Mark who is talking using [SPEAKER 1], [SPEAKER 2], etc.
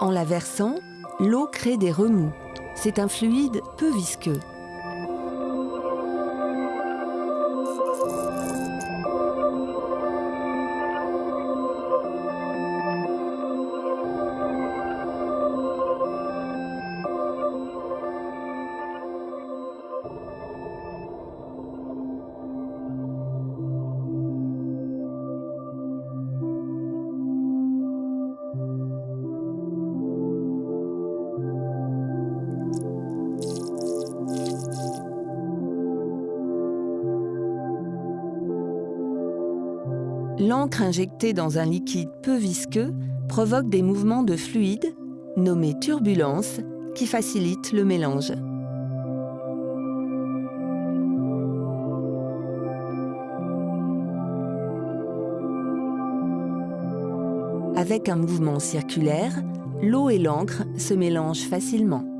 [SPEAKER 1] En la versant, l'eau crée des remous. C'est un fluide peu visqueux. L'encre injectée dans un liquide peu visqueux provoque des mouvements de fluide, nommés turbulences, qui facilitent le mélange. Avec un mouvement circulaire, l'eau et l'encre se mélangent facilement.